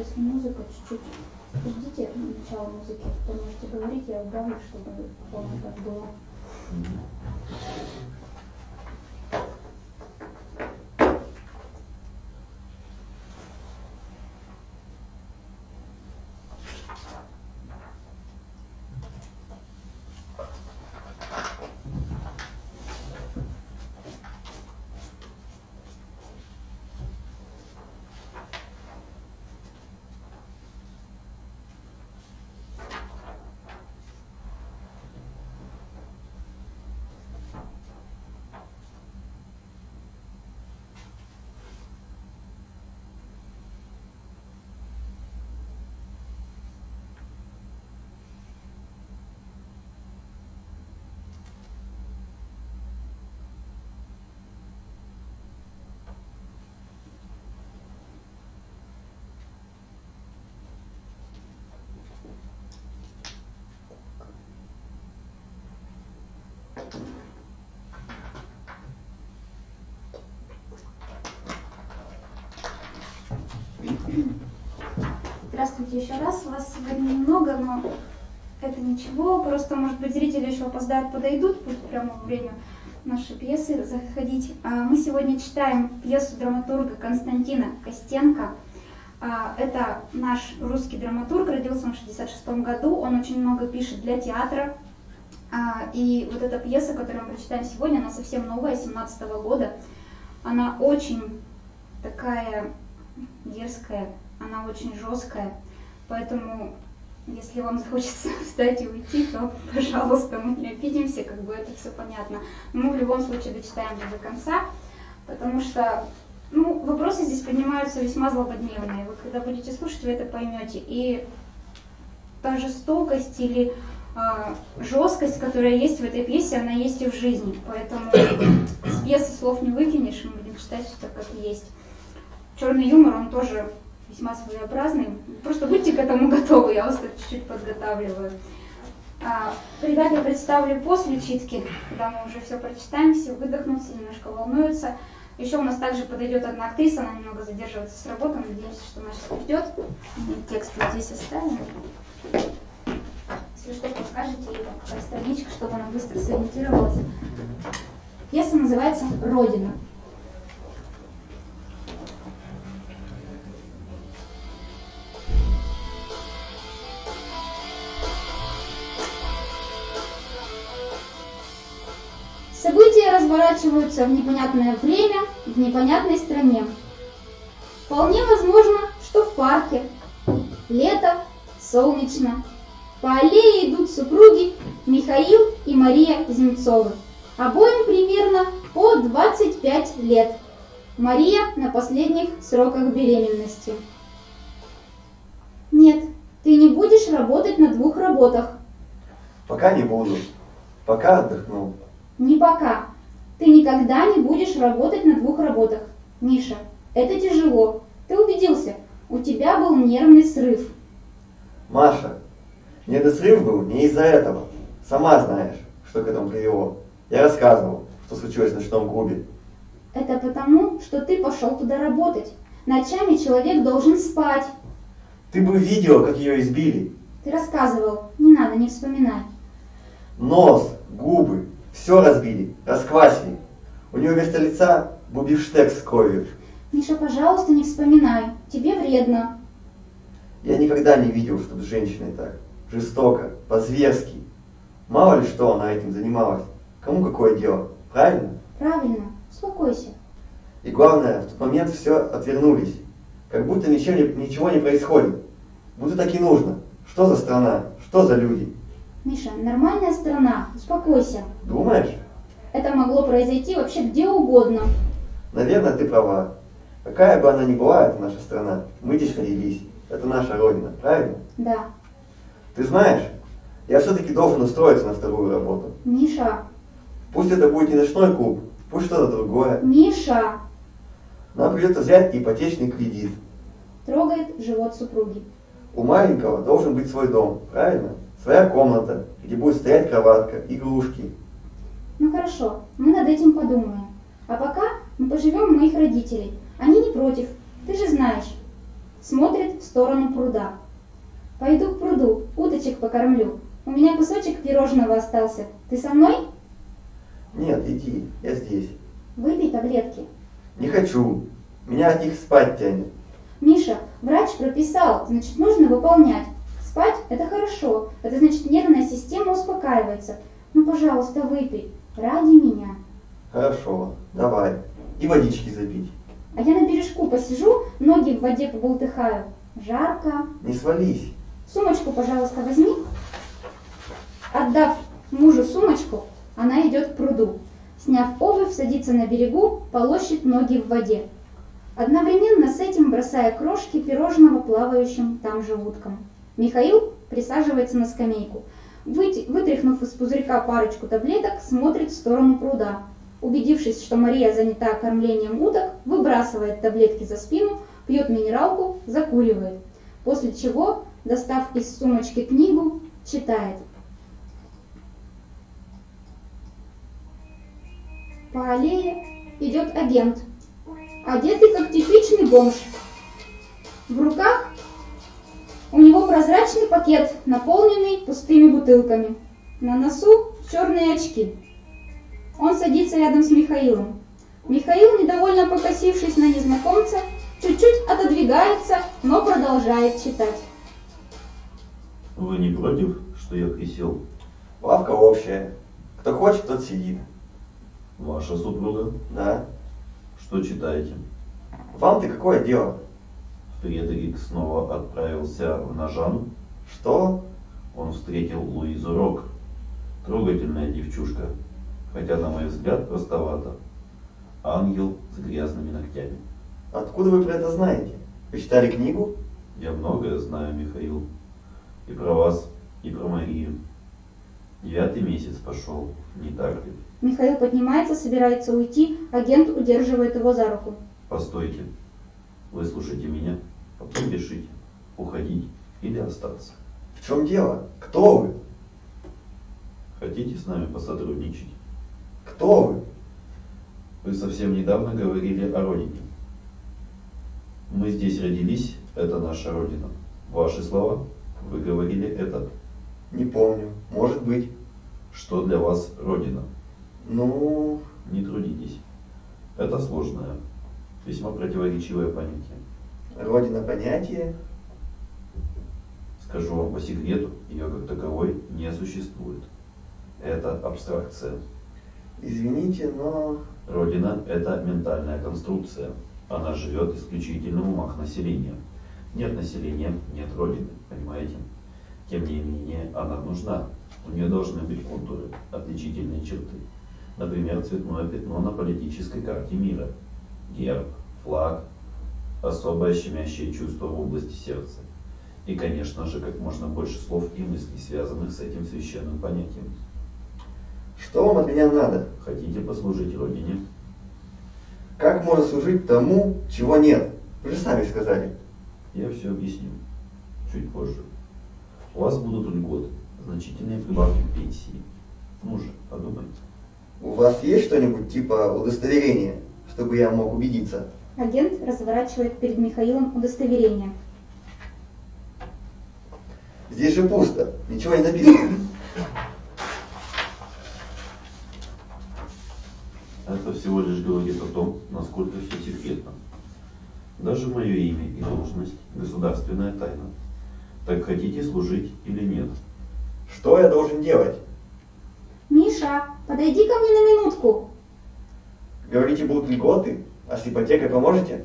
если музыка чуть-чуть... Ждите начала музыки, потом можете говорить, я убавлю, чтобы полно так было. Здравствуйте еще раз. Вас сегодня немного, но это ничего. Просто, может быть, зрители еще опоздают, подойдут, будет прямо во время нашей пьесы заходить. А, мы сегодня читаем пьесу драматурга Константина Костенко. А, это наш русский драматург, родился он в 1966 году. Он очень много пишет для театра. А, и вот эта пьеса, которую мы прочитаем сегодня, она совсем новая, 17 года. Она очень такая дерзкая, она очень жесткая, поэтому если вам захочется встать и уйти, то, пожалуйста, мы не обидимся, как бы это все понятно. Но мы в любом случае дочитаем до конца, потому что ну, вопросы здесь поднимаются весьма злободневные. Вы когда будете слушать, вы это поймете. И та жестокость или э, жесткость, которая есть в этой пьесе, она есть и в жизни. Поэтому с пьесы слов не выкинешь, мы будем читать все так, как есть. Черный юмор, он тоже весьма своеобразный. Просто будьте к этому готовы, я вас так чуть-чуть подготавливаю. А, ребят я представлю после читки, когда мы уже все прочитаем, все выдохнут, немножко волнуются. Еще у нас также подойдет одна актриса, она немного задерживается с работы, надеемся, что она сейчас придет. Текст вот здесь оставим. Если что, подскажете ей там страничка, чтобы она быстро сориентировалась. Пьеса называется «Родина». События разворачиваются в непонятное время, в непонятной стране. Вполне возможно, что в парке. Лето, солнечно. По аллее идут супруги Михаил и Мария Земцовы. Обоим примерно по 25 лет. Мария на последних сроках беременности. Нет, ты не будешь работать на двух работах. Пока не буду. Пока отдохну. Не пока. Ты никогда не будешь работать на двух работах. Миша, это тяжело. Ты убедился, у тебя был нервный срыв. Маша, нервный срыв был не из-за этого. Сама знаешь, что к этому привело. Я рассказывал, что случилось в ночном клубе. Это потому, что ты пошел туда работать. Ночами человек должен спать. Ты бы видела, как ее избили. Ты рассказывал. Не надо, не вспоминай. Нос, губы, все разбили, расквасили. У нее вместо лица бубиштекс с кровью. Миша, пожалуйста, не вспоминай. Тебе вредно. Я никогда не видел, чтобы с женщиной так. Жестоко, по-зверски. Мало ли что она этим занималась. Кому какое дело, правильно? Правильно. Успокойся. И главное, в тот момент все отвернулись. Как будто ничего не, ничего не происходит. Будто так и нужно. Что за страна? Что за люди? Миша, нормальная страна. Успокойся. Думаешь? Это могло произойти вообще где угодно. Наверное, ты права. Какая бы она ни была, это наша страна. Мы здесь родились. Это наша родина, правильно? Да. Ты знаешь, я все-таки должен устроиться на вторую работу. Миша. Пусть это будет не ночной клуб, пусть что-то другое. Миша. Нам придется взять ипотечный кредит. Трогает живот супруги. У маленького должен быть свой дом, правильно? Своя комната, где будет стоять кроватка, игрушки. Ну хорошо, мы над этим подумаем. А пока мы поживем у моих родителей. Они не против, ты же знаешь. смотрит в сторону пруда. Пойду к пруду, уточек покормлю. У меня кусочек пирожного остался. Ты со мной? Нет, иди, я здесь. Выпей таблетки. Не хочу. Меня от них спать тянет. Миша, врач прописал, значит нужно выполнять. Спать – это хорошо, это значит нервная система успокаивается. Ну, пожалуйста, выпей, ради меня. Хорошо, давай. И водички запить. А я на бережку посижу, ноги в воде поболтыхаю. Жарко. Не свались. Сумочку, пожалуйста, возьми. Отдав мужу сумочку, она идет к пруду. Сняв обувь, садится на берегу, полощет ноги в воде. Одновременно с этим бросая крошки пирожного плавающим там же уткам. Михаил присаживается на скамейку. Вытряхнув из пузырька парочку таблеток, смотрит в сторону пруда. Убедившись, что Мария занята кормлением уток, выбрасывает таблетки за спину, пьет минералку, закуривает. После чего, достав из сумочки книгу, читает. По аллее идет агент, одетый как типичный бомж. В руках у него прозрачный пакет, наполненный пустыми бутылками. На носу черные очки. Он садится рядом с Михаилом. Михаил, недовольно покосившись на незнакомца, чуть-чуть отодвигается, но продолжает читать. Вы не против, что я присел? Лавка общая. Кто хочет, тот сидит. Ваша супруга? Да. Что читаете? Вам-то какое дело? Фредерик снова отправился в Нажану. Что? Он встретил Луизу Рок. Трогательная девчушка, хотя, на мой взгляд, простовато. Ангел с грязными ногтями. Откуда вы про это знаете? Вы читали книгу? Я многое знаю, Михаил. И про вас, и про Марию. Девятый месяц пошел, не так ли? Михаил поднимается, собирается уйти, агент удерживает его за руку. Постойте. Выслушайте меня, потом решите, уходить или остаться. В чем дело? Кто вы? Хотите с нами посотрудничать? Кто вы? Вы совсем недавно говорили о родине. Мы здесь родились, это наша родина. Ваши слова, вы говорили это. Не помню. Может быть. Что для вас родина? Ну, Не трудитесь. Это сложное, весьма противоречивое понятие. Родина понятие. Скажу вам по секрету, ее как таковой не существует. Это абстракция. Извините, но... Родина – это ментальная конструкция. Она живет исключительно в умах населения. Нет населения, нет Родины, понимаете? Тем не менее, она нужна. У нее должны быть контуры, отличительные черты. Например, цветное пятно на политической карте мира. Герб, флаг, особое щемящее чувство в области сердца. И, конечно же, как можно больше слов и мыслей, связанных с этим священным понятием. Что вам от меня надо? Хотите послужить Родине? Как можно служить тому, чего нет? Вы же сами сказали. Я все объясню чуть позже. У вас будут льготы, значительные прибавки к пенсии. Ну же, подумайте. У вас есть что-нибудь типа удостоверения, чтобы я мог убедиться? Агент разворачивает перед Михаилом удостоверение. Здесь же пусто, ничего не написано. Это всего лишь говорит о том, насколько все секретно. Даже мое имя и должность – государственная тайна. Так хотите служить или нет? Что я должен делать? Миша, подойди ко мне на минутку. Говорите, будут льготы? А с ипотекой поможете?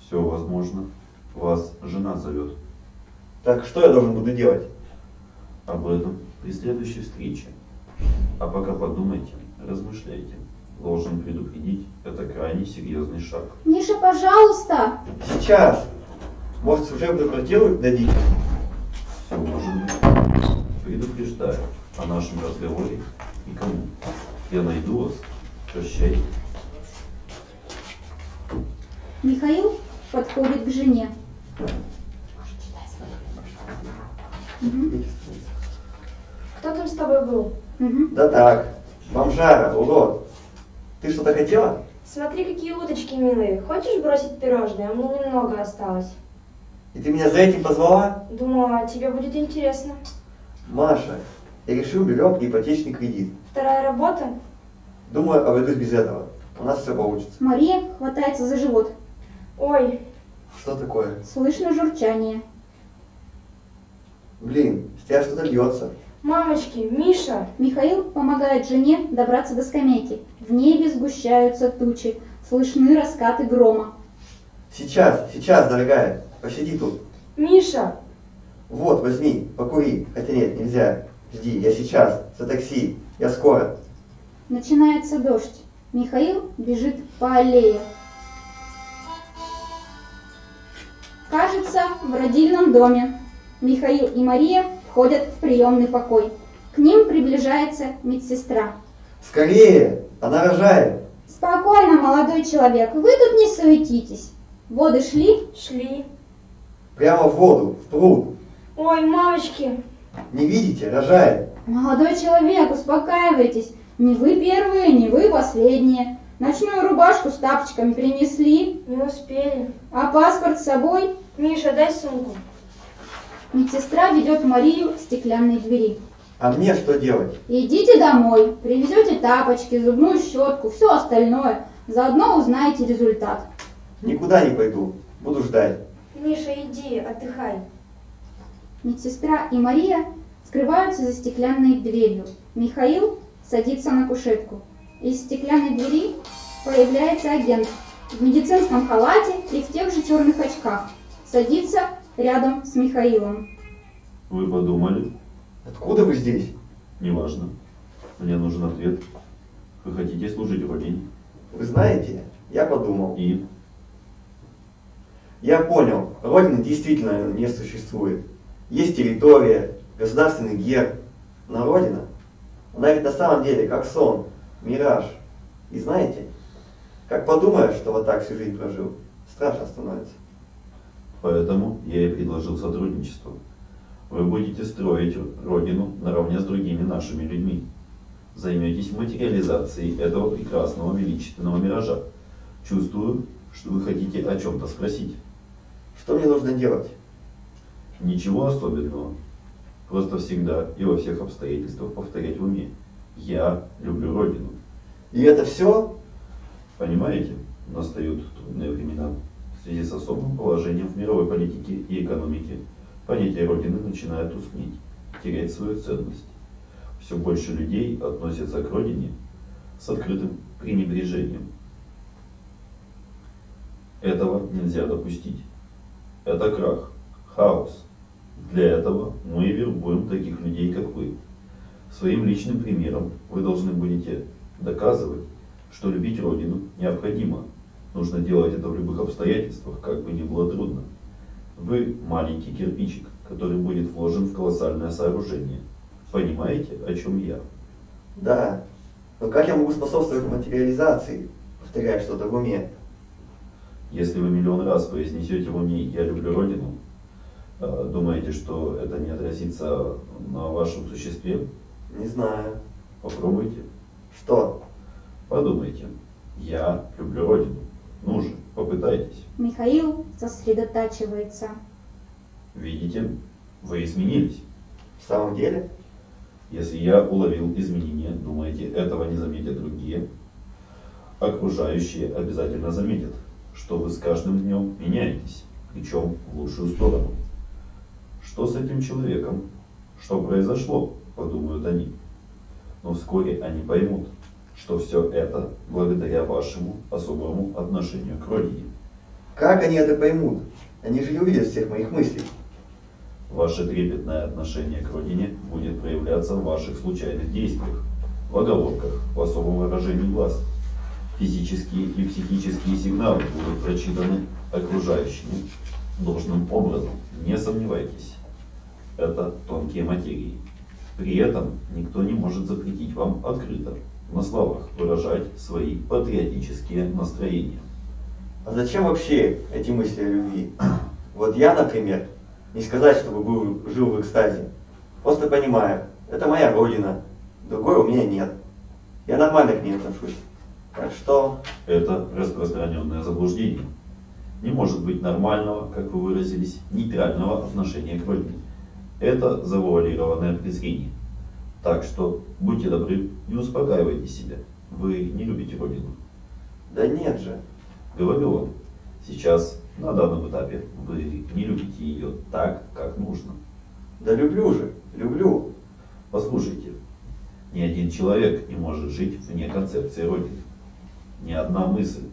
Все возможно. Вас жена зовет. Так что я должен буду делать? Об этом при следующей встрече. А пока подумайте, размышляйте. Должен предупредить, это крайне серьезный шаг. Миша, пожалуйста. Сейчас. Может, служебную квартиру дадите? Все может быть. Предупреждаю о нашем разговоре никому. Я найду вас. Прощайте. Михаил подходит к жене. Мгм, Кто там с тобой был? мгм. Да так. Бомжара, урод. Ты что-то хотела? Смотри, какие уточки милые. Хочешь бросить пирожное? У меня немного осталось. И ты меня за этим позвала? Думала, тебе будет интересно. Маша, я решил берем ипотечный кредит. Вторая работа? Думаю, обойдусь без этого. У нас все получится. Мария хватается за живот. Ой, Что такое? Слышно журчание. Блин, с тебя что-то льется. мамочки, Миша. Михаил помогает жене добраться до скамейки. В небе сгущаются тучи. Слышны раскаты грома. Сейчас, сейчас, дорогая. Посиди тут. Миша, Вот, возьми, покури. Хотя нет, нельзя. Жди, я сейчас. За такси. Я скоро. Начинается дождь. Михаил бежит по аллее. Кажется, в родильном доме. Михаил и Мария входят в приемный покой. К ним приближается медсестра. Скорее! Она рожает. Спокойно, молодой человек, вы тут не суетитесь. Воды шли, шли. Прямо в воду, в пруд. Ой, мамочки. Не видите? Рожает. Молодой человек, успокаивайтесь. Не вы первые, не вы последние. Ночную рубашку с тапочками принесли, Не успели. а паспорт с собой. Миша, дай сумку. Медсестра ведет Марию к стеклянной двери. А мне что делать? Идите домой, привезете тапочки, зубную щетку, все остальное. Заодно узнаете результат. Никуда не пойду. Буду ждать. Миша, иди, отдыхай. Медсестра и Мария скрываются за стеклянной дверью. Михаил садится на кушетку. Из стеклянной двери появляется агент в медицинском халате и в тех же черных очках. Садится рядом с Михаилом. Вы подумали? Откуда вы здесь? Неважно. Мне нужен ответ. Вы хотите служить Родине? Вы знаете, я подумал. И Я понял, Родины действительно не существует. Есть территория, государственный герб, но Родина, она ведь на самом деле как сон, мираж. И знаете, как подумаешь, что вот так всю жизнь прожил, страшно становится. Поэтому я и предложил сотрудничество. Вы будете строить Родину наравне с другими нашими людьми. Займетесь материализацией этого прекрасного величественного миража. Чувствую, что вы хотите о чем-то спросить. Что мне нужно делать? Ничего особенного. Просто всегда и во всех обстоятельствах повторять в уме. Я люблю Родину. И это все? Понимаете, настают трудные времена. В связи с особым положением в мировой политике и экономике понятие Родины начинает тускнеть, терять свою ценность. Все больше людей относятся к Родине с открытым пренебрежением. Этого нельзя допустить. Это крах, хаос. Для этого мы вербуем таких людей, как вы. Своим личным примером вы должны будете доказывать, что любить Родину необходимо. Нужно делать это в любых обстоятельствах, как бы ни было трудно. Вы маленький кирпичик, который будет вложен в колоссальное сооружение. Понимаете, о чем я? Да. Но как я могу способствовать материализации, повторяя что-то в уме? Если вы миллион раз произнесете в уме «я люблю Родину», э, думаете, что это не отразится на вашем существе? Не знаю. Попробуйте. Что? Подумайте. Я люблю Родину. Ну же, попытайтесь. Михаил сосредотачивается. Видите, вы изменились. В самом деле? Если я уловил изменения, думаете, этого не заметят другие? Окружающие обязательно заметят, что вы с каждым днем меняетесь, причем в лучшую сторону. Что с этим человеком? Что произошло? Подумают они. Но вскоре они поймут, что все это благодаря вашему особому отношению к родине. Как они это поймут? Они же не увидят всех моих мыслей. Ваше трепетное отношение к родине будет проявляться в ваших случайных действиях, в оговорках, в особом выражении глаз. Физические и психические сигналы будут прочитаны окружающими должным образом. Не сомневайтесь. Это тонкие материи. При этом никто не может запретить вам открыто, на словах, выражать свои патриотические настроения. А зачем вообще эти мысли о любви? Вот я, например, не сказать, чтобы был, жил в экстазе. Просто понимаю, это моя родина, другой у меня нет. Я нормально к ней отношусь. Так что, Это распространенное заблуждение. Не может быть нормального, как вы выразились, нейтрального отношения к родине. Это завуалированное презрение. Так что будьте добры, не успокаивайте себя. Вы не любите родину. Да нет же. Говорю вам, сейчас, на данном этапе, вы не любите ее так, как нужно. Да люблю же, люблю. Послушайте, ни один человек не может жить вне концепции Родины. Ни одна мысль,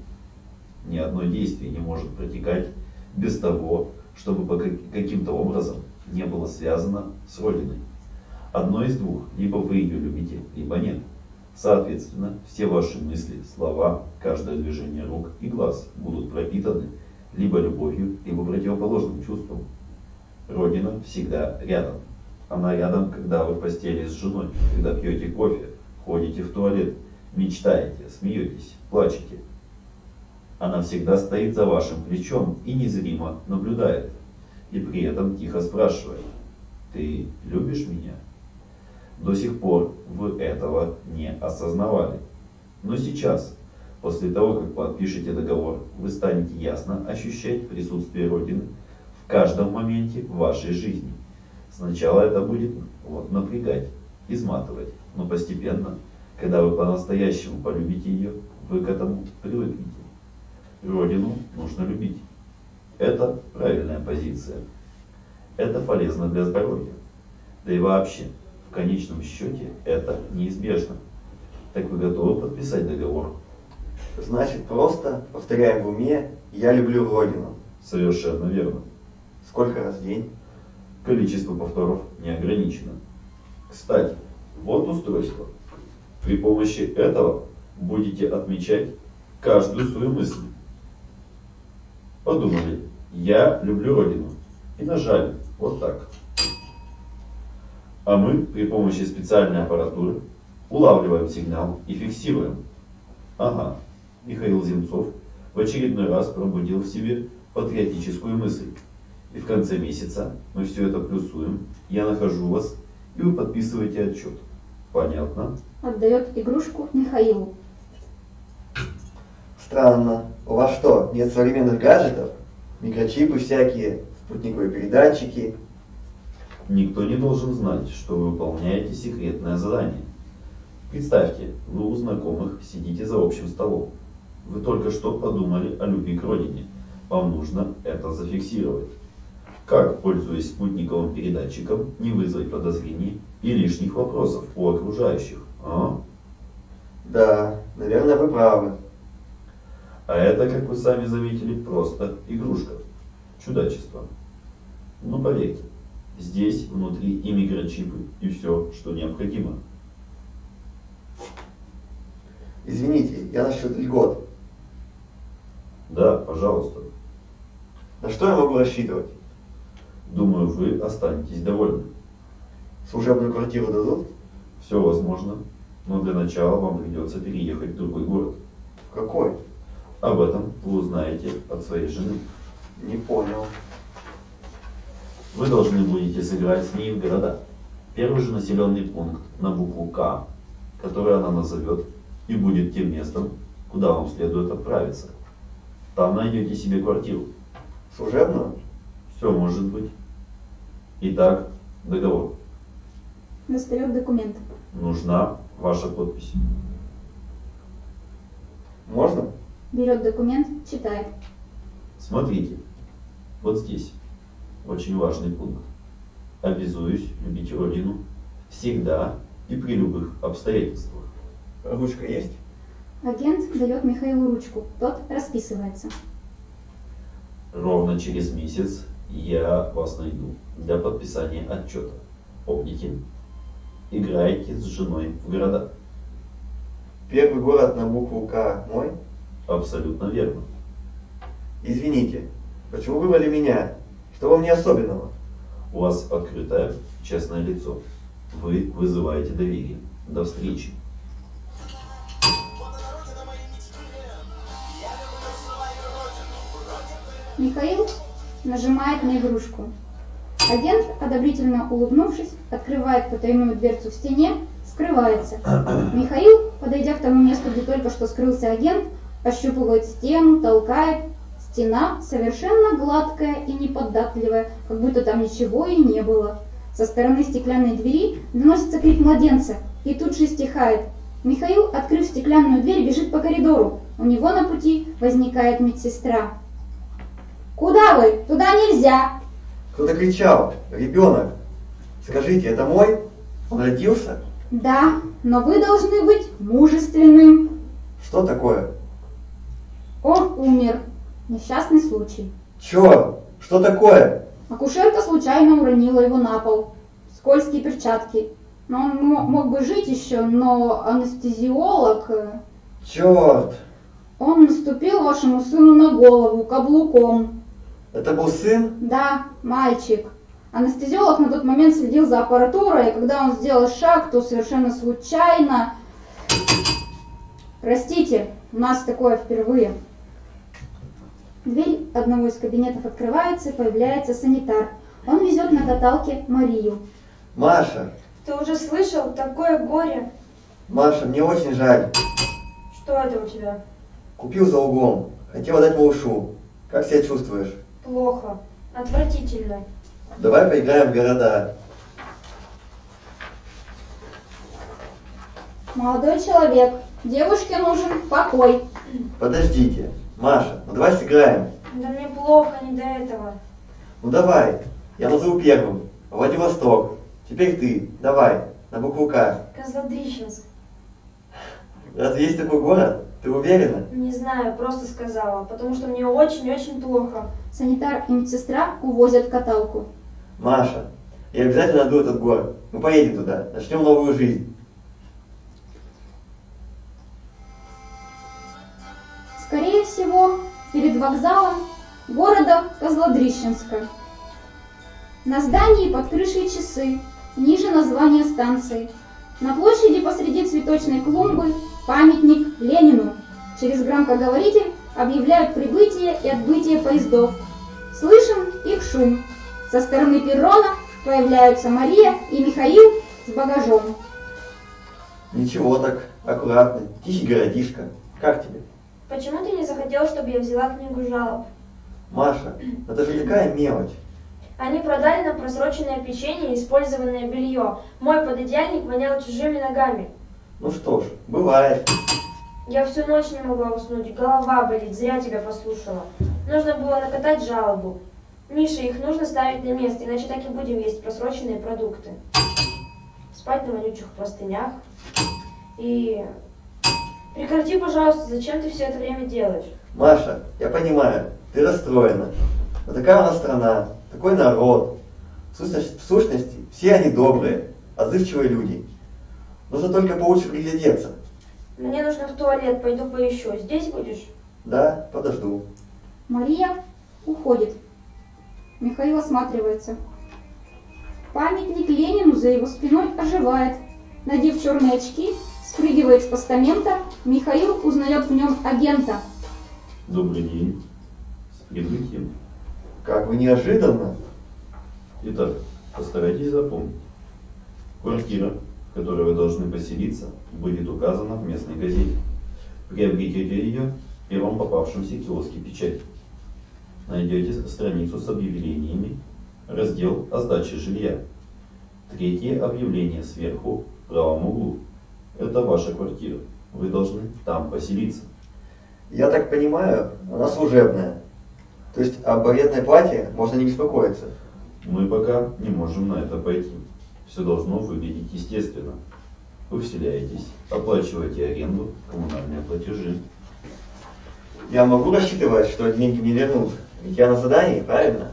ни одно действие не может протекать без того, чтобы по каким-то образом не было связано с Родиной. Одно из двух, либо вы ее любите, либо нет. Соответственно, все ваши мысли, слова, каждое движение рук и глаз будут пропитаны либо любовью, либо противоположным чувством. Родина всегда рядом. Она рядом, когда вы в постели с женой, когда пьете кофе, ходите в туалет, мечтаете, смеетесь, плачете. Она всегда стоит за вашим плечом и незримо наблюдает. И при этом тихо спрашивает, ты любишь меня? До сих пор вы этого не осознавали. Но сейчас, после того, как подпишете договор, вы станете ясно ощущать присутствие Родины в каждом моменте вашей жизни. Сначала это будет вот, напрягать, изматывать, но постепенно, когда вы по-настоящему полюбите ее, вы к этому привыкнете. Родину нужно любить. Это правильная позиция. Это полезно для здоровья. Да и вообще, в конечном счете, это неизбежно. Так вы готовы подписать договор? Значит, просто повторяем в уме «Я люблю Родину». Совершенно верно. Сколько раз в день? Количество повторов не ограничено. Кстати, вот устройство. При помощи этого будете отмечать каждую свою мысль. Подумали, я люблю Родину. И нажали, вот так. А мы при помощи специальной аппаратуры улавливаем сигнал и фиксируем. Ага, Михаил Земцов в очередной раз пробудил в себе патриотическую мысль. И в конце месяца мы все это плюсуем, я нахожу вас, и вы подписываете отчет. Понятно? Отдает игрушку Михаилу. Странно. У вас что, нет современных гаджетов? Микрочипы всякие, спутниковые передатчики. Никто не должен знать, что вы выполняете секретное задание. Представьте, вы у знакомых сидите за общим столом. Вы только что подумали о любви к родине. Вам нужно это зафиксировать. Как, пользуясь спутниковым передатчиком, не вызвать подозрений и лишних вопросов у окружающих? А? Да, наверное, вы правы. А это, как вы сами заметили, просто игрушка. Чудачество. Ну поверьте, здесь внутри и микрочипы, и все, что необходимо. Извините, я насчет льгот. Да, пожалуйста. На что я могу рассчитывать? Думаю, вы останетесь довольны. Служебную квартиру дадут? Все возможно, но для начала вам придется переехать в другой город. В какой? Об этом вы узнаете от своей жены. Не понял. Вы должны будете сыграть с ней в города. Первый же населенный пункт на букву К, который она назовет, и будет тем местом, куда вам следует отправиться. Там найдете себе квартиру. Служебную? Все может быть. Итак, договор. Достает документ. Нужна ваша подпись. Можно? Берет документ, читает. Смотрите, вот здесь очень важный пункт. Обязуюсь любить Родину всегда и при любых обстоятельствах. Ручка есть? Агент дает Михаилу ручку. Тот расписывается. Ровно через месяц я вас найду для подписания отчета. Помните? Играйте с женой в города. Первый город на букву К мой? Абсолютно верно. Извините, почему выбрали меня? Что во мне особенного? У вас открытое, честное лицо. Вы вызываете доверие. До встречи. Михаил нажимает на игрушку. Агент, одобрительно улыбнувшись, открывает потайную дверцу в стене, скрывается. Михаил, подойдя к тому месту, где только что скрылся агент, ощупывает стену, толкает. Стена совершенно гладкая и неподатливая, как будто там ничего и не было. Со стороны стеклянной двери доносится крик младенца, и тут же стихает. Михаил, открыв стеклянную дверь, бежит по коридору. У него на пути возникает медсестра. «Куда вы? Туда нельзя!» Кто-то кричал. Ребенок. Скажите, это мой? Он родился? «Да, но вы должны быть мужественным». Что такое? Он умер. Несчастный случай. Черт! Что такое? Акушерка случайно уронила его на пол. Скользкие перчатки. Но он мо- мог бы жить еще, но анестезиолог... э, Черт! Он наступил вашему сыну на голову каблуком. Это был сын? Да, мальчик. Анестезиолог на тот момент следил за аппаратурой, и когда он сделал шаг, то совершенно случайно... Простите, у нас такое впервые. Дверь одного из кабинетов открывается, и появляется санитар. Он везет на каталке Марию. Маша! Ты уже слышал? Такое горе. Маша, мне очень жаль. Что это у тебя? Купил за углом. Хотел дать малышу. Как себя чувствуешь? Плохо. Отвратительно. Давай поиграем в города. Молодой человек, девушке нужен покой. Подождите. Маша, ну давай сыграем. Да мне плохо, не до этого. Ну давай. Я назову первым. Владивосток. Теперь ты. Давай. На букву К. Козлодрищенск. Разве есть такой город? Ты уверена? Не знаю, просто сказала, потому что мне очень-очень плохо. Санитар и медсестра увозят каталку. Маша, я обязательно найду этот город. Мы поедем туда. Начнем новую жизнь. Перед вокзалом города Козлодрищенска. На здании под крышей часы, ниже название станции. На площади посреди цветочной клумбы памятник Ленину. Через громкоговоритель объявляют прибытие и отбытие поездов. Слышен их шум. Со стороны перрона появляются Мария и Михаил с багажом. Ничего так, аккуратно. Тихий городишко. Как тебе? Почему ты не захотел, чтобы я взяла книгу жалоб? Маша, это же такая мелочь. Они продали нам просроченное печенье и использованное белье. Мой пододеяльник вонял чужими ногами. Ну что ж, бывает. Я всю ночь не могла уснуть, голова болит, зря тебя послушала. Нужно было накатать жалобу. Миша, их нужно ставить на место, иначе так и будем есть просроченные продукты. Спать на вонючих простынях. И... Прекрати, пожалуйста, зачем ты все это время делаешь? Маша, я понимаю, ты расстроена. Но такая у нас страна, такой народ. В сущности, в сущности, все они добрые, отзывчивые люди. Нужно только получше приглядеться. Мне нужно в туалет, пойду поищу. Здесь будешь? Да, подожду. Мария уходит. Михаил осматривается. Памятник Ленину за его спиной оживает. Надев черные очки, спрыгивает с постамента, Михаил узнает в нем агента. Добрый день. С прибытием. Как вы неожиданно. Итак, постарайтесь запомнить. Квартира, в которой вы должны поселиться, будет указана в местной газете. Приобретете ее в первом попавшемся киоске печати. Найдете страницу с объявлениями, раздел о сдаче жилья. Третье объявление сверху в правом углу. Это ваша квартира. Вы должны там поселиться. Я так понимаю, она служебная. То есть об арендной плате можно не беспокоиться. Мы пока не можем на это пойти. Все должно выглядеть естественно. Вы вселяетесь, оплачиваете аренду, коммунальные платежи. Я могу рассчитывать, что деньги мне вернут. Ведь я на задании, правильно?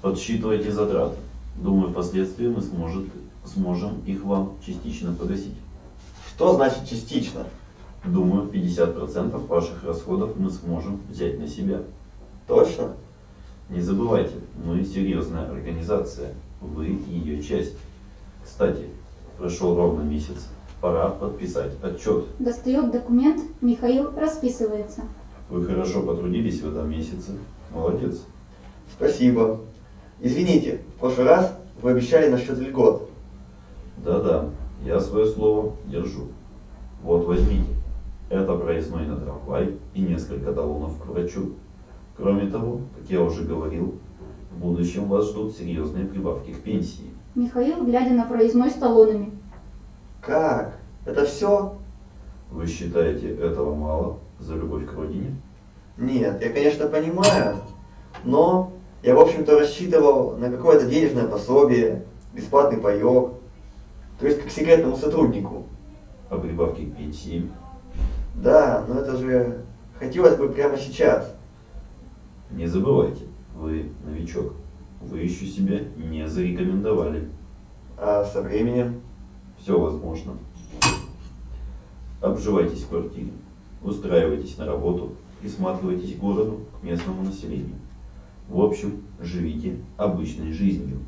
Подсчитывайте затраты. Думаю, впоследствии мы сможет, сможем их вам частично погасить. Что значит частично? Думаю, 50% ваших расходов мы сможем взять на себя. Точно? Не забывайте, мы серьезная организация, вы ее часть. Кстати, прошел ровно месяц, пора подписать отчет. Достает документ, Михаил расписывается. Вы хорошо потрудились в этом месяце, молодец. Спасибо. Извините, в прошлый раз вы обещали насчет льгот. Да-да, я свое слово держу. Вот возьмите. Это проездной на трамвай и несколько талонов к врачу. Кроме того, как я уже говорил, в будущем вас ждут серьезные прибавки к пенсии. Михаил, глядя на проездной с талонами. Как? Это все? Вы считаете этого мало за любовь к родине? Нет, я, конечно, понимаю, но я, в общем-то, рассчитывал на какое-то денежное пособие, бесплатный паек, то есть как секретному сотруднику. А прибавки к пенсии? Да, но это же хотелось бы прямо сейчас. Не забывайте, вы новичок. Вы еще себя не зарекомендовали. А со временем? Все возможно. Обживайтесь в квартире, устраивайтесь на работу, присматривайтесь к городу, к местному населению. В общем, живите обычной жизнью.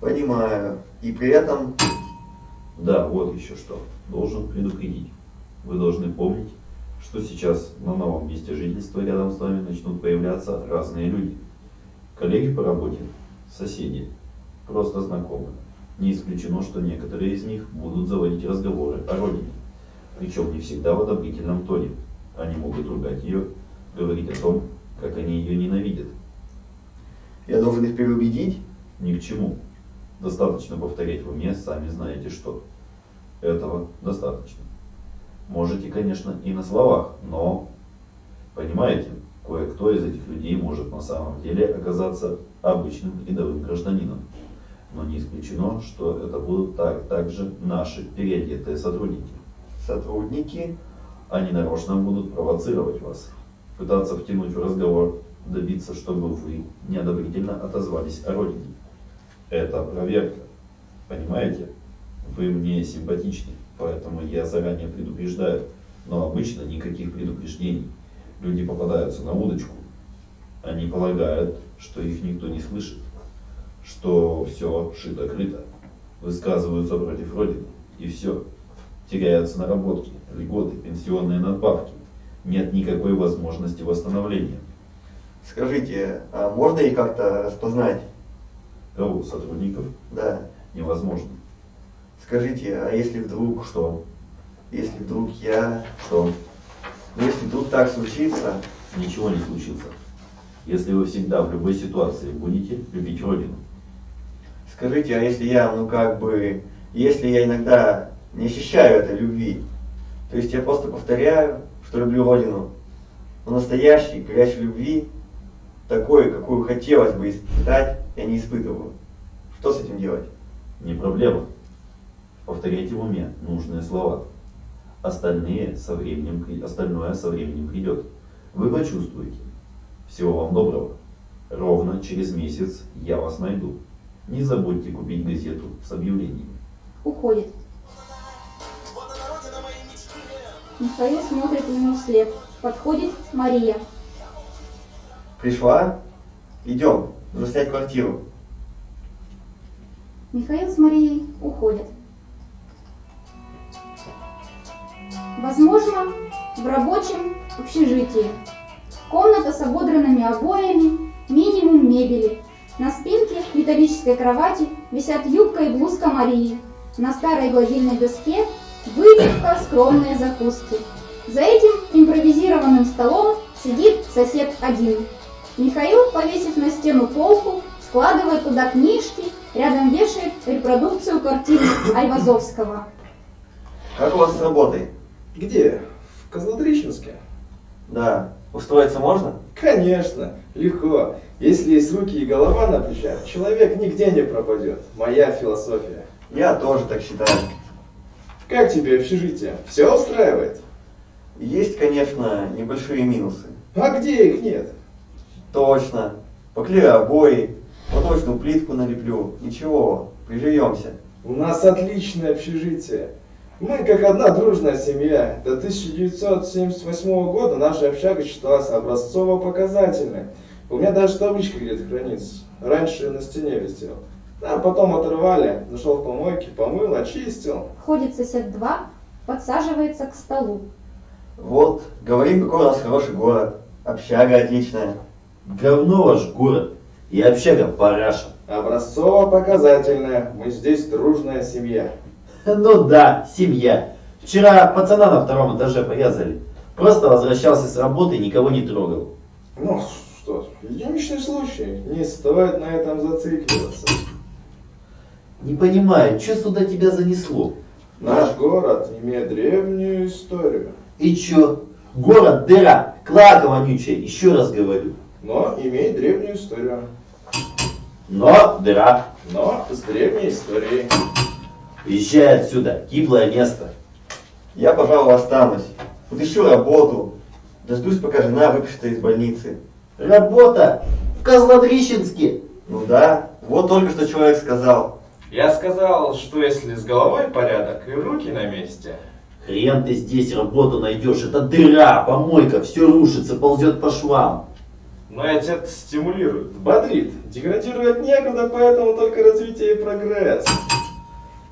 Понимаю. И при этом, Да, вот еще что. Должен предупредить. Вы должны помнить, что сейчас на новом месте жительства рядом с вами начнут появляться разные люди. Коллеги по работе, соседи, просто знакомые. Не исключено, что некоторые из них будут заводить разговоры о родине. Причем не всегда в одобрительном тоне. Они могут ругать ее, говорить о том, как они ее ненавидят. я должен их переубедить. Ни к чему. Достаточно повторять в уме, сами знаете что. Этого достаточно. Можете, конечно, и на словах, но, понимаете, кое-кто из этих людей может на самом деле оказаться обычным рядовым гражданином. Но не исключено, что это будут так, также наши переодетые сотрудники. Сотрудники. Они нарочно будут провоцировать вас, пытаться втянуть в разговор, добиться, чтобы вы неодобрительно отозвались о родине. Это проверка. Понимаете? Вы мне симпатичны, поэтому я заранее предупреждаю. Но обычно никаких предупреждений. Люди попадаются на удочку. Они полагают, что их никто не слышит, что все шито-крыто, высказываются против Родины, и все. Теряются наработки, льготы, пенсионные надбавки. Нет никакой возможности восстановления. Скажите, а можно их как-то распознать? Кого? Сотрудников? Да. Невозможно. Скажите, а если вдруг, Что? если вдруг я, Что? ну если вдруг так случится, Ничего не случится. Если вы всегда в любой ситуации будете любить Родину. скажите, а если я, ну как бы, если я иногда не ощущаю этой любви, то есть я просто повторяю, что люблю Родину, но настоящей, горячей любви, такой, какую хотелось бы испытать, я не испытываю. Что с этим делать? Не проблема. Повторяйте в уме нужные слова. Остальные со временем, остальное со временем придет. Вы почувствуете. Всего вам доброго. Ровно через месяц я вас найду. Не забудьте купить газету с объявлениями. Уходит. Михаил смотрит ему вслед. Подходит Мария. Пришла? Идем, нужно квартиру. Михаил с Марией уходят. Возможно, в рабочем общежитии. Комната с ободранными обоями, минимум мебели. На спинке металлической кровати висят юбка и блузка Марии. На старой гладильной доске выпивка, скромные закуски. За этим импровизированным столом сидит сосед один. Михаил, повесив на стену полку, складывает туда книжки, рядом вешает репродукцию картин Айвазовского. Как у вас с работой? Где? В Козлотрищенске? Да. Устроиться можно? Конечно, легко. Если есть руки и голова на плечах, человек нигде не пропадет. Моя философия. Я тоже так считаю. Как тебе общежитие? Все устраивает? Есть, конечно, небольшие минусы. А где их нет? Точно. Поклею обои, поточную плитку налеплю. Ничего, приживемся. У нас отличное общежитие. Мы как одна дружная семья. До 1978 года наша общага считалась образцово-показательной. У меня даже табличка где-то хранится. Раньше на стене висел. А потом оторвали, нашел в помойке, помыл, очистил. Входит сосед 2, подсаживается к столу. Вот, говорим, какой у нас хороший город. Общага отличная. Говно ваш город и общага параша. Образцово-показательная. Мы здесь дружная семья. Ну да, семья. Вчера пацана на втором этаже порезали. Просто возвращался с работы и никого не трогал. Ну что, единичный случай. Не стоит на этом зацикливаться. Не понимаю, что сюда тебя занесло? Наш город имеет древнюю историю, И чё? Город дыра, клака вонючая, еще раз говорю. Но имеет древнюю историю. Но дыра. Но с древней историей. Уезжай отсюда, гиблое место. Я, пожалуй, останусь. Подыщу работу. Дождусь, пока жена выпишется из больницы. Работа в Козлодрищенске. Ну да, вот только что человек сказал. Я сказал, что если с головой порядок и руки на месте, Хрен ты здесь работу найдешь, это дыра, помойка, все рушится, ползет по швам. Но это стимулирует, бодрит, деградировать некуда, поэтому только развитие и прогресс.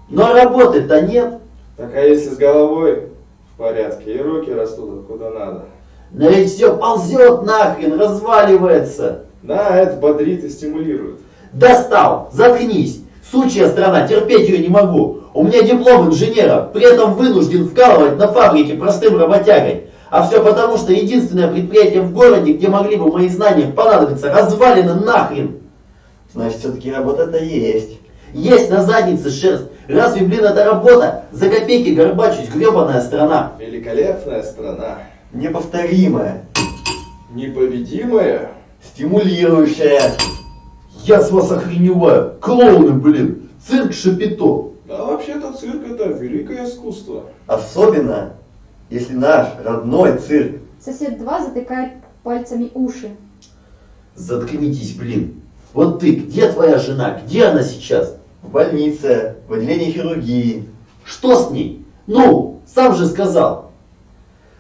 Но работы-то нет. Так а если с головой в порядке и руки растут куда надо? Но ведь все ползет нахрен, разваливается. Да, это бодрит и стимулирует. Достал, заткнись. Сучья страна, терпеть ее не могу. У меня диплом инженера, при этом вынужден вкалывать на фабрике простым работягой. А все потому, что единственное предприятие в городе, где могли бы мои знания понадобиться, развалено нахрен. Значит, все-таки работа-то есть. Есть на заднице шерсть. Разве, блин, это работа? За копейки горбачусь, гребаная страна. Великолепная страна. Неповторимая. Непобедимая. Стимулирующая. Я с вас охреневаю. Клоуны, блин. Цирк Шапито. Да вообще-то цирк это великое искусство. Особенно, если наш родной цирк. Сосед 2 затыкает пальцами уши. Заткнитесь, блин. Вот ты, где твоя жена? Где она сейчас? В больнице, в отделении хирургии. Что с ней? Ну, сам же сказал.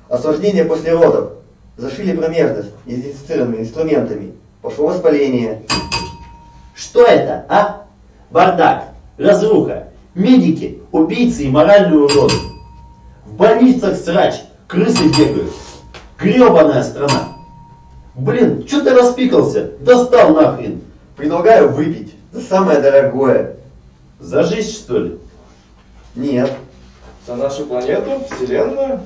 Осложнение после родов. Зашили промежность недезинфицированными инструментами. Пошло воспаление. Что это, а? Бардак, разруха, медики, убийцы и моральные уроды. В больницах срач, крысы бегают. Гребаная страна. Блин, что ты распикался? Достал нахрен. Предлагаю выпить за самое дорогое. За жизнь, что ли? Нет, За нашу планету, Вселенную?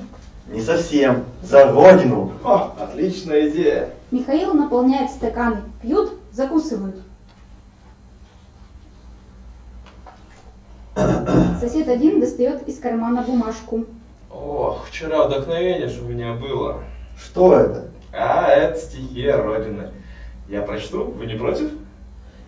не совсем. За родину. Ха, отличная идея. Михаил наполняет стаканы. Пьют, закусывают. Сосед один достает из кармана бумажку. Ох, вчера вдохновение ж у меня было. Что это? А, это стихи Родины. Я прочту? Вы не против?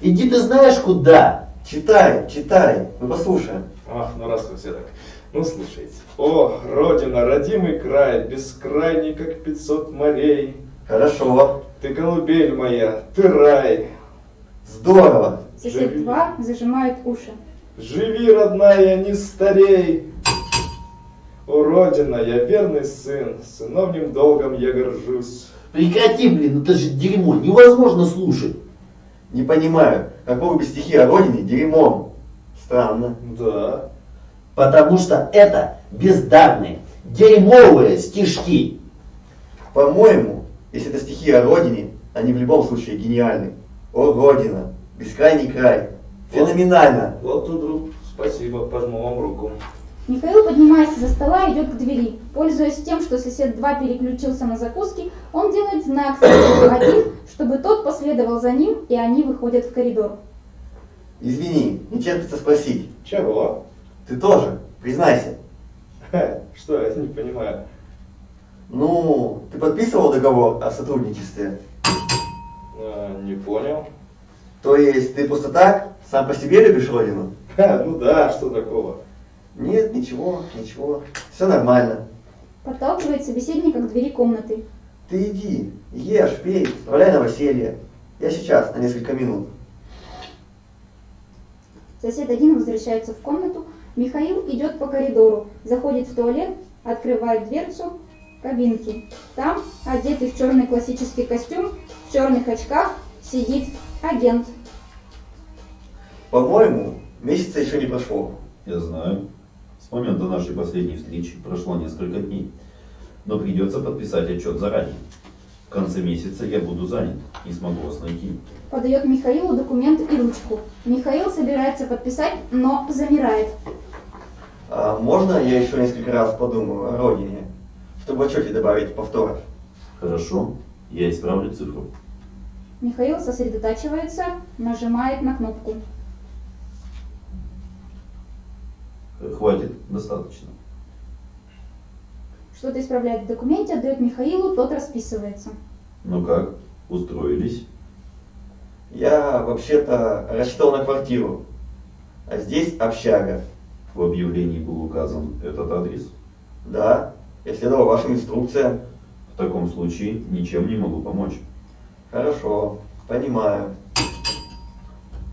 Иди ты знаешь куда. Читай, читай. Мы послушаем. Ах, ну раз вы все так. Ну, слушайте. О, Родина, родимый край, бескрайний, как пятьсот морей. Хорошо. Ты колыбель моя, ты рай. Здорово. Сосед Живи. 2 зажимает уши. Живи, родная, не старей. О, Родина, я верный сын, сыновним долгом я горжусь. Прекрати, блин, это же дерьмо. Невозможно слушать. Не понимаю, как могут быть стихи о родине дерьмом? Странно. Да. Потому что это бездарные, дерьмовые стишки. По-моему, если это стихи о родине, они в любом случае гениальны. О, Родина, бескрайний край. Феноменально. Вот тут, друг, спасибо, пожму вам руку. Михаил поднимается за стола и идет к двери. Пользуясь тем, что сосед 2 переключился на закуски, он делает знак соседу 1, чтобы тот последовал за ним, и они выходят в коридор. Извини, не терпится спросить. Чего? Ты тоже? Признайся. Что, я не понимаю. Ну, ты подписывал договор о сотрудничестве? А, не понял. То есть ты просто так, сам по себе любишь родину? Ха, ну да, что такого? Нет, ничего, ничего. Все нормально. Подталкивает собеседника к двери комнаты. Ты иди, ешь, пей, справляй новоселье. Я сейчас, на несколько минут. Сосед один возвращается в комнату. Михаил идет по коридору, заходит в туалет, открывает дверцу кабинки. Там, одетый в черный классический костюм, в черных очках, сидит агент. По-моему, месяца еще не прошло. Я знаю. С момента нашей последней встречи прошло несколько дней. Но придется подписать отчет заранее. В конце месяца я буду занят, не смогу вас найти. Подает Михаилу документ и ручку. Михаил собирается подписать, но замирает. А можно я еще несколько раз подумаю о родине? чтобы в отчете добавить повторов. Хорошо, я исправлю цифру. Михаил сосредотачивается, нажимает на кнопку. Хватит, достаточно. Что-то исправляет в документе, отдает Михаилу, тот расписывается. Ну как, устроились? Я вообще-то рассчитал на квартиру, а здесь общага. В объявлении был указан этот адрес. Да, я следовал вашим инструкциям. В таком случае ничем не могу помочь. Хорошо, понимаю.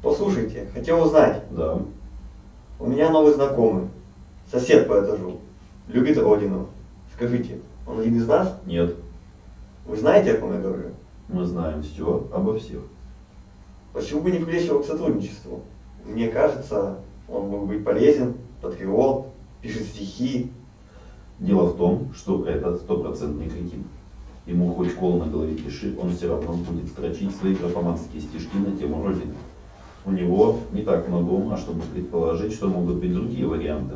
Послушайте, хотел узнать, Да, у меня новый знакомый, сосед по этажу, любит родину. Скажите, он один из нас? нет, Вы знаете, о ком я говорю? мы знаем все обо всех. Почему бы не привлечь его к сотрудничеству? Мне кажется, он мог быть полезен, патриот, пишет стихи. Дело в том, что это стопроцентный кретин. Ему хоть кол на голове пиши, он все равно будет строчить свои графоманские стишки на тему Родины. У него не так много ума, чтобы предположить, что могут быть другие варианты.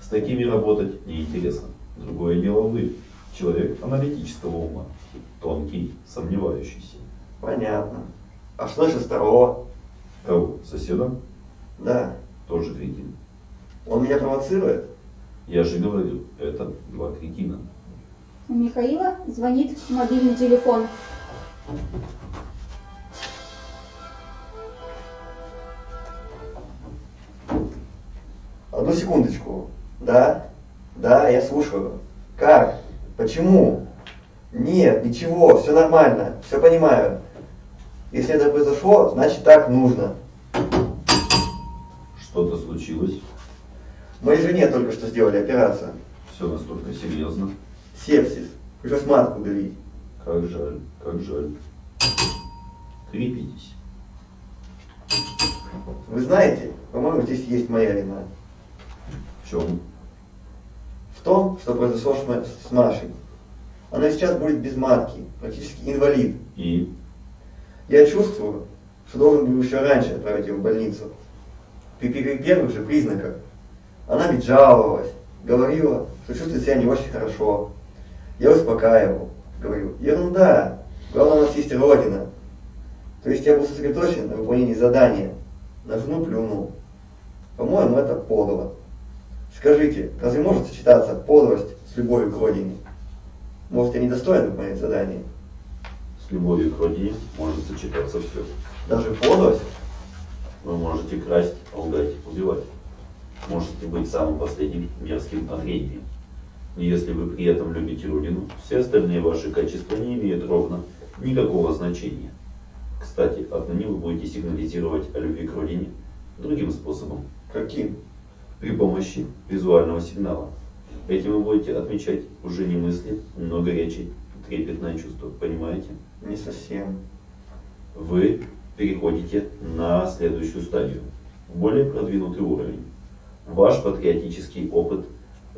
С такими работать неинтересно. Другое дело вы, человек аналитического ума, тонкий, сомневающийся. Понятно. А что насчет второго? Кого? Соседа? Да, Тоже кретин. он меня провоцирует? Я же говорю, это два кретина. У Михаила звонит мобильный телефон. Одну секундочку. Да? Да, я слушаю. Как? Почему? Нет, ничего, все нормально, все понимаю. Если это произошло, значит так нужно. Что-то случилось? Моей жене только что сделали операцию. Все настолько серьезно. Сепсис. Пришлось матку удалить. Как жаль, как жаль. Крепитесь. Вы знаете, по-моему, здесь есть моя вина. В чем? В том, что произошло с Ма- с Машей. Она сейчас будет без матки, практически инвалид. И Я чувствую, что должен был еще раньше отправить ее в больницу. При пер- первых же признаках. Она ведь жаловалась, говорила, что чувствует себя не очень хорошо. Я успокаивал, говорю, ерунда, главное у нас есть Родина. То есть я был сосредоточен на выполнении задания, на жену плюнул. По-моему, это подло. Скажите, разве может сочетаться подлость с любовью к Родине? Может, я недостоин выполнять задание? с любовью к родине может сочетаться все. Даже подлость? Вы можете красть, лгать, убивать. Можете быть самым последним мерзким отрением. Но если вы при этом любите Родину, все остальные ваши качества не имеют ровно никакого значения. Кстати, отныне вы будете сигнализировать о любви к Родине другим способом. Каким? При помощи визуального сигнала. Этим вы будете отмечать уже не мысли, но горячее, трепетное чувство. Понимаете? Не совсем. Вы переходите на следующую стадию, более продвинутый уровень. Ваш патриотический опыт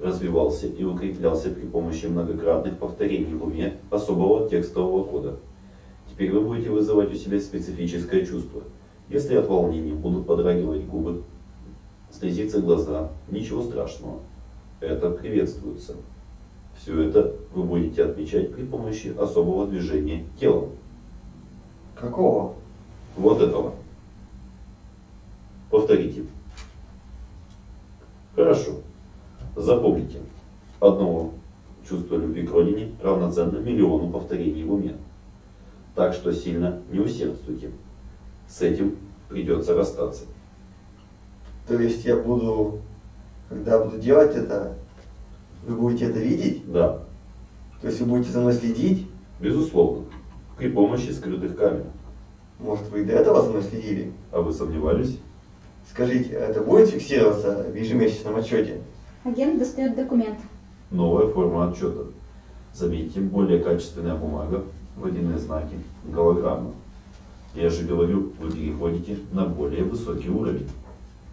развивался и укреплялся при помощи многократных повторений в уме особого текстового кода. Теперь вы будете вызывать у себя специфическое чувство. Если от волнения будут подрагивать губы, слезиться глаза, ничего страшного. Это приветствуется. Все это вы будете отмечать при помощи особого движения телом. Какого? Вот этого. Повторите. Хорошо. Запомните. Одного чувства любви к родине равноценно миллиону повторений в уме. Так что сильно не усердствуйте. С этим придется расстаться. То есть я буду, когда буду делать это, вы будете это видеть? Да, То есть вы будете за мной следить? безусловно, при помощи скрытых камер. Может, вы и до этого за мной следили? А вы сомневались? Скажите, а это будет фиксироваться в ежемесячном отчете? Агент достает документ. Новая форма отчета. Заметьте, более качественная бумага, водяные знаки, голограмма. Я же говорю, вы переходите на более высокий уровень.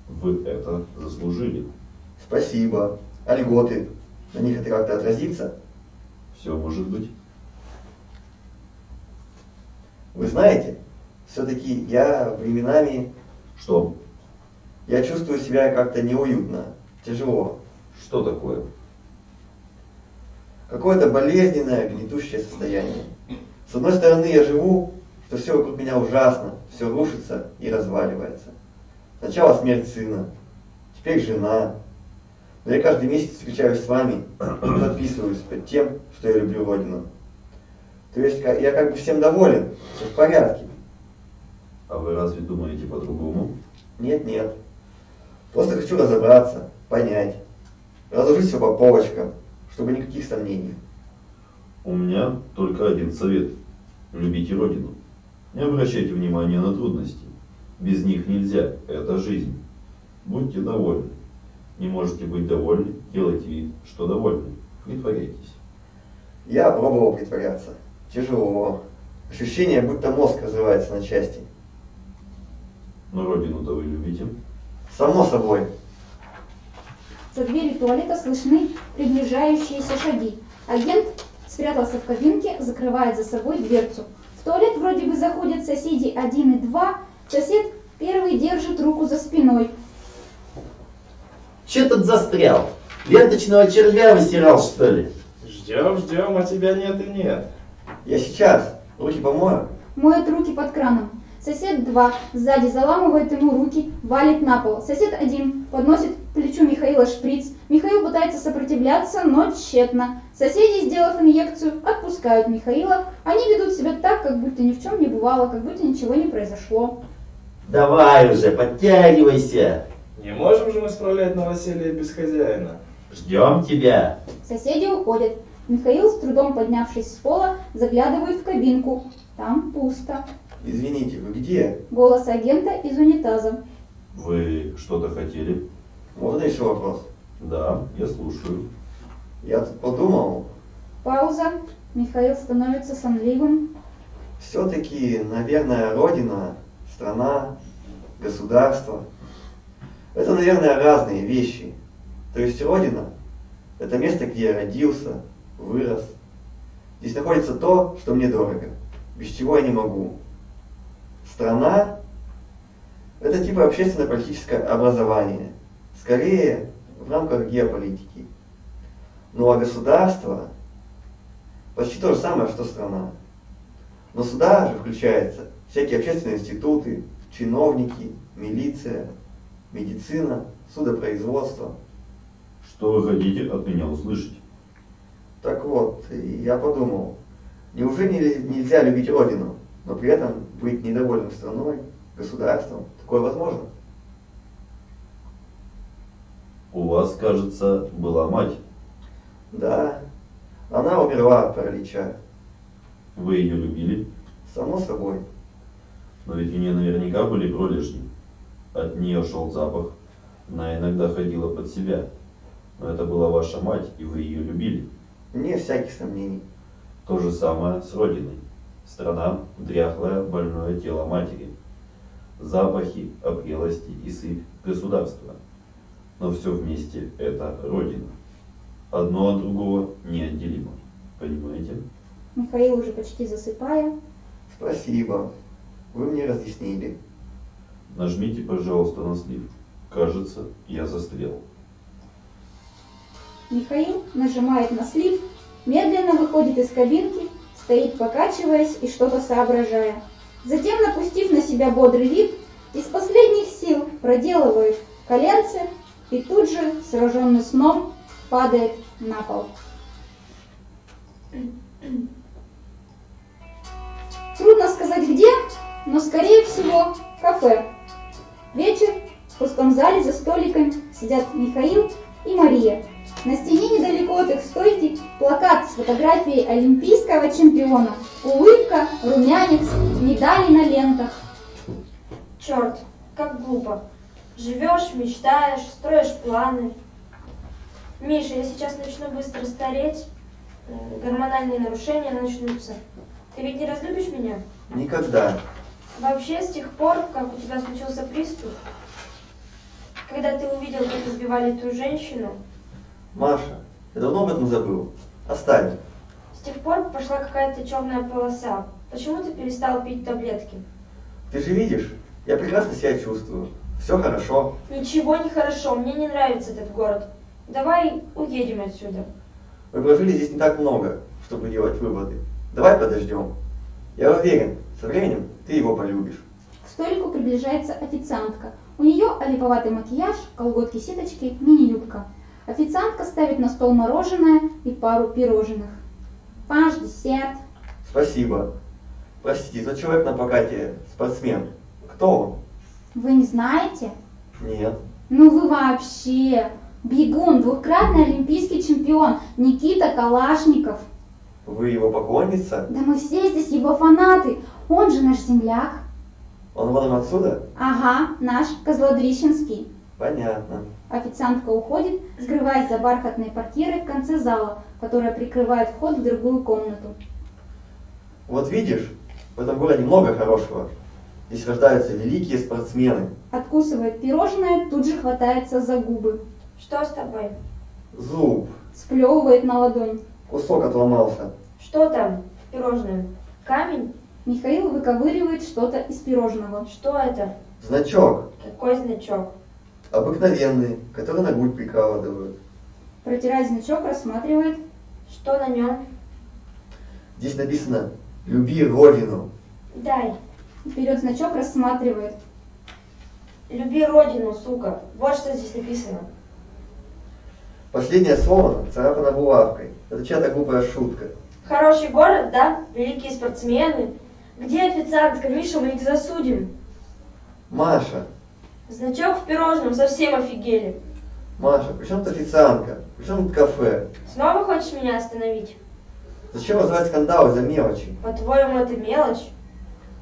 Вы это заслужили. Спасибо. А льготы? На них это как-то отразится? Все может быть. Вы знаете, все-таки я временами, Что? я чувствую себя как-то неуютно, тяжело. Что такое? Какое-то болезненное, гнетущее состояние. С одной стороны, я живу, что все вокруг меня ужасно, все рушится и разваливается. Сначала смерть сына, теперь жена. Но я каждый месяц встречаюсь с вами и подписываюсь под тем, что я люблю Родину. То есть я как бы всем доволен, все в порядке. А вы разве думаете по-другому? Нет, нет. Просто хочу разобраться, понять, разложить все по полочкам, чтобы никаких сомнений. У меня только один совет. Любите Родину. Не обращайте внимания на трудности. Без них нельзя. Это жизнь. Будьте довольны. Не можете быть довольны, делайте вид, что довольны. Притворяйтесь. Я пробовал притворяться. Тяжело. Ощущение, будто мозг разрывается на части. Но Родину-то вы любите. Само собой. За дверью туалета слышны приближающиеся шаги. Агент спрятался в кабинке, закрывает за собой дверцу. В туалет вроде бы заходят соседи один и два. Сосед первый держит руку за спиной. Че тут застрял? Ленточного червя высирал, что ли? Ждем, ждем, а тебя нет и нет. Я сейчас. Руки помою. Моет руки под краном. Сосед два сзади заламывает ему руки, валит на пол. Сосед один подносит к плечу Михаила шприц. Михаил пытается сопротивляться, но тщетно. Соседи, сделав инъекцию, отпускают Михаила. Они ведут себя так, как будто ни в чем не бывало, как будто ничего не произошло. Давай уже, подтягивайся. Не можем же мы справлять новоселье без хозяина. Ждем тебя. Соседи уходят. Михаил, с трудом поднявшись с пола, заглядывает в кабинку. Там пусто. Извините, вы где? Голос агента из унитаза. Вы что-то хотели? Можно еще вопрос? Да, я слушаю. Я тут подумал, Пауза. Михаил становится сонливым. все-таки, наверное, Родина, страна, государство. Это, наверное, разные вещи. То есть Родина – это место, где я родился, вырос. Здесь находится то, что мне дорого, без чего я не могу. Страна – это типа общественно-политическое образование, скорее в рамках геополитики. Ну а государство – почти то же самое, что страна. Но сюда же включаются всякие общественные институты, чиновники, милиция, медицина, судопроизводство. Что вы хотите от меня услышать? Так вот, я подумал, неужели нельзя любить Родину, но при этом быть недовольным страной, государством? Такое возможно? У вас, кажется, была мать. Да, она умерла от паралича, Вы ее любили, само собой. Но ведь у нее наверняка были пролежни. От нее шел запах. Она иногда ходила под себя. Но это была ваша мать, и вы ее любили. Вне всяких сомнений. То же самое с Родиной. Страна – дряхлое, больное тело матери. Запахи, опрелости и сыпь – государство. Но все вместе – это Родина. Одно от другого неотделимо. Понимаете? Михаил уже почти засыпая. Спасибо, вы мне разъяснили. Нажмите, пожалуйста, на слив. Кажется, я застрял. Михаил нажимает на слив, медленно выходит из кабинки, стоит покачиваясь и что-то соображая. Затем, напустив на себя бодрый вид, из последних сил проделывает коленцы и тут же, сраженный сном, падает на пол. Трудно сказать где, но скорее всего кафе. Вечер, в пустом зале за столиками сидят Михаил и Мария. На стене недалеко от их стойки плакат с фотографией олимпийского чемпиона. Улыбка, румянец, медали на лентах. Черт, как глупо. Живешь, мечтаешь, строишь планы. Миша, я сейчас начну быстро стареть, э, гормональные нарушения начнутся. Ты ведь не разлюбишь меня? Никогда. Вообще, с тех пор, как у тебя случился приступ, когда ты увидел, как избивали ту женщину, Маша, я давно об этом забыл. Оставим. с тех пор пошла какая-то черная полоса. Почему ты перестал пить таблетки? Ты же видишь, я прекрасно себя чувствую. Все хорошо. Ничего не хорошо, мне не нравится этот город. Давай уедем отсюда. Мы прожили здесь не так много, чтобы делать выводы. Давай подождем. Я уверен, со временем ты его полюбишь. К столику приближается официантка. У нее олиповатый макияж, колготки-сеточки, мини-юбка. Официантка ставит на стол мороженое и пару пирожных. Ваш десерт. Спасибо. Простите, тот человек на плакате спортсмен. Кто он? Вы не знаете? Нет. Ну вы вообще. Бегун, двукратный олимпийский чемпион Никита Калашников. Вы его поклонница? Да мы все здесь его фанаты. Он же наш земляк. Он родом отсюда? Ага, наш Козлодрищенский. Понятно. Официантка уходит, скрываясь за бархатной портьерой в конце зала, которая прикрывает вход в другую комнату. Вот видишь, в этом городе много хорошего. Здесь рождаются великие спортсмены. Откусывает пирожное, тут же хватается за губы. Что с тобой? Зуб. Сплевывает на ладонь. Кусок отломался. Что там? Пирожное. Камень? Михаил выковыривает что-то из пирожного. Что это? Значок. Какой значок? Обыкновенный, который на грудь прикладывают. Протирает значок, рассматривает. Что на нем? Здесь написано «Люби Родину». Дай. Берет значок, рассматривает. Люби родину, сука. Вот что здесь написано. Последнее слово царапано булавкой. Это чья-то глупая шутка. Хороший город, да? Великие спортсмены. Где официантка? Миша, мы их засудим. Маша, Значок в пирожном, совсем офигели. Маша, при чем тут официантка? При чем тут кафе? Снова хочешь меня остановить? Зачем вызывать скандалы за мелочи? По-твоему, это мелочь?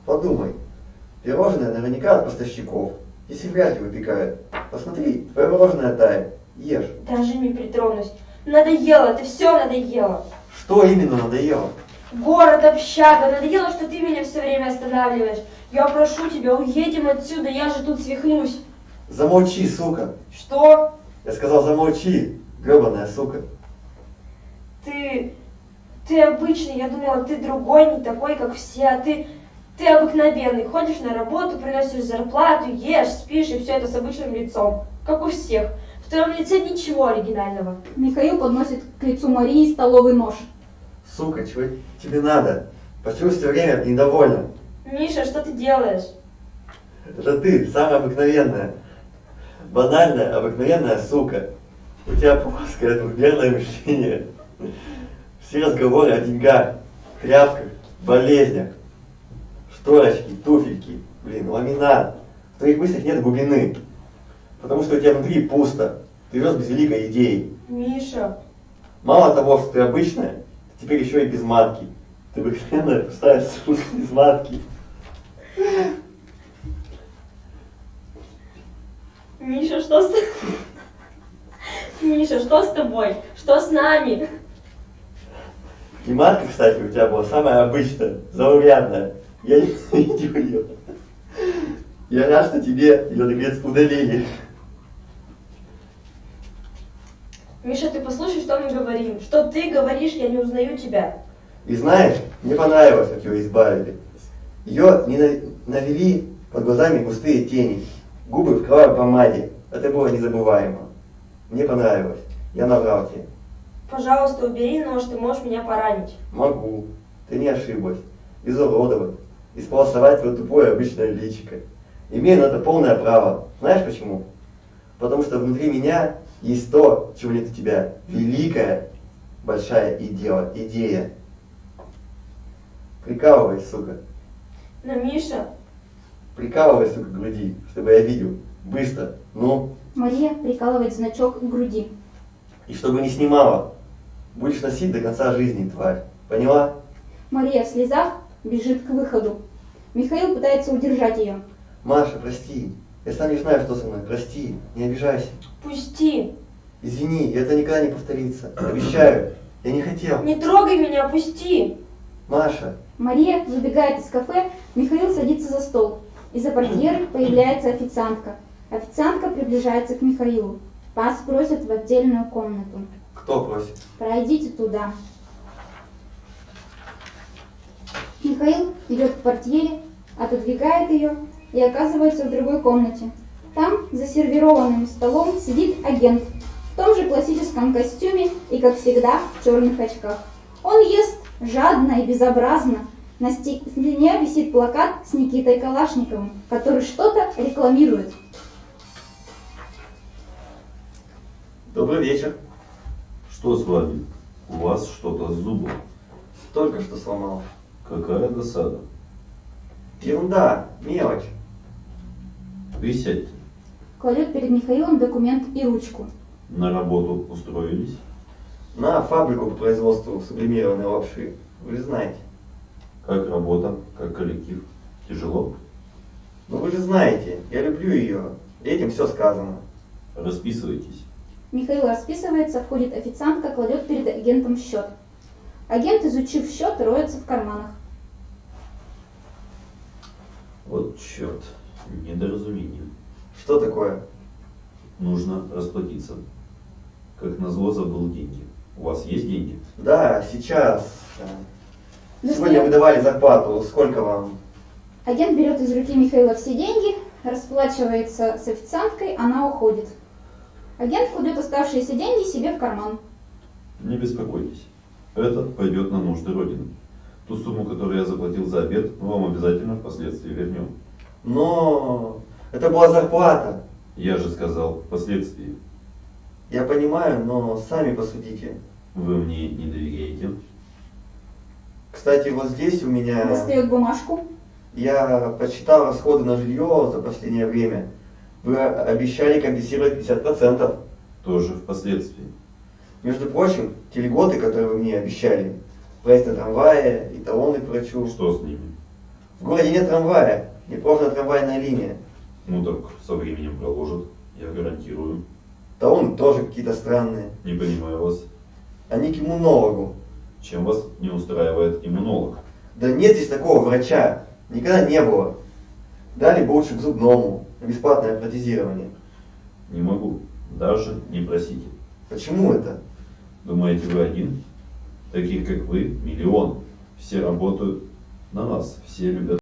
Подумай. Пирожное наверняка от поставщиков. Если вряд ли выпекают. Посмотри, твое мороженое тает. Ешь. Даже не притронусь. Надоело, ты все надоело. Что именно надоело? Город, общага, надоело, что ты меня все время останавливаешь. Я прошу тебя, уедем отсюда, я же тут свихнусь. Замолчи, сука. Что? Я сказал, замолчи, гребаная сука. Ты... Ты обычный, я думала, ты другой, не такой, как все, а ты... Ты обыкновенный, ходишь на работу, приносишь зарплату, ешь, спишь, и все это с обычным лицом, как у всех. В твоем лице ничего оригинального. Михаил подносит к лицу Марии столовый нож. Сука, чего тебе надо? Почему все время недовольна? Миша, что ты делаешь? Это ты, самая обыкновенная. Банальная, обыкновенная сука. У тебя плоское двухмерное мышление. Все разговоры о деньгах, тряпках, болезнях. Шторочки, туфельки, блин, ламинат. В твоих мыслях нет глубины. Потому что у тебя внутри пусто. Ты живешь без великой идеи. Миша, Мало того, что ты обычная, теперь еще и без матки. Ты обыкновенная пустая сука без матки. Миша, что с Миша, что с тобой? Что с нами? И матка, кстати, у тебя была самая обычная, заурядная. Я не видел ее. Я рад, что тебе ее наконец удалили. Миша, ты послушай, что мы говорим. Что ты говоришь, я не узнаю тебя. И знаешь, мне понравилось, как ее избавили. Ее не на- навели под глазами густые тени, губы в кровавой помаде. Это было незабываемо. Мне понравилось. Я наврал тебе. Пожалуйста, убери нож, ты можешь меня поранить. Могу. Ты не ошиблась. Изуродовать. Исполосовать твое тупое обычное личико. Имею на это полное право. Знаешь почему? Потому что внутри меня есть то, чего нет у тебя. Великая, большая идея. идея. Прикалывай, сука. Но, Миша, Прикалывай, сука, к груди, чтобы я видел. Быстро. Ну, Мария прикалывает значок к груди. и чтобы не снимала. Будешь носить до конца жизни, тварь. Поняла? Мария в слезах бежит к выходу. Михаил пытается удержать ее. Маша, прости. Я сам не знаю, что со мной. Прости. Не обижайся. пусти. Извини, это никогда не повторится. Обещаю. Я не хотел. Не трогай меня, пусти. Маша, Мария выбегает из кафе, Михаил садится за стол. Из-за портьеры появляется официантка. Официантка приближается к Михаилу. Вас просят в отдельную комнату. кто просит? Пройдите туда. Михаил идет к портьере, отодвигает ее и оказывается в другой комнате. Там, за сервированным столом, сидит агент в том же классическом костюме и, как всегда, в черных очках. Он ест жадно и безобразно. На стене висит плакат с Никитой Калашниковым, который что-то рекламирует. Добрый вечер. Что с вами? У вас что-то с зубом. Только что сломал. Какая досада. Ерунда, мелочь. Присядьте. Кладет перед Михаилом документ и ручку. На работу устроились? На фабрику по производству сублимированной лапши. Вы же знаете. Как работа? Как коллектив? Тяжело? Ну вы же знаете, я люблю ее. Этим все сказано. Расписывайтесь. Михаил расписывается, входит официантка, кладет перед агентом счет. Агент, изучив счет, роется в карманах. Вот черт. Недоразумение. Что такое? Нужно расплатиться. Как назло забыл деньги. У вас есть деньги? Да, сейчас. э, Сегодня выдавали зарплату. Сколько вам? Агент берет из руки Михаила все деньги, расплачивается с официанткой, она уходит. Агент кладет оставшиеся деньги себе в карман. Не беспокойтесь. Это пойдет на нужды Родины. Ту сумму, которую я заплатил за обед, мы вам обязательно впоследствии вернем. Но это была зарплата. Я же сказал впоследствии. Я понимаю, но сами посудите. Вы мне не доверяете? Кстати, вот здесь у меня... Достает бумажку. Я подсчитал расходы на жилье за последнее время. Вы обещали компенсировать 50%. Тоже впоследствии. Между прочим, те льготы, которые вы мне обещали, проезд на трамвае и талоны к врачу. Что с ними? В городе нет трамвая, не проложена трамвайная линия. Ну так со временем проложат. Я гарантирую. Талоны тоже какие-то странные. Не понимаю вас. Они к иммунологу. Чем вас не устраивает иммунолог? Да нет здесь такого врача. Никогда не было. Дали бы лучше к зубному, бесплатное протезирование. Не могу. Даже не просите. Почему это? Думаете, вы один? Таких, как вы, миллион. Все работают на нас. Все любят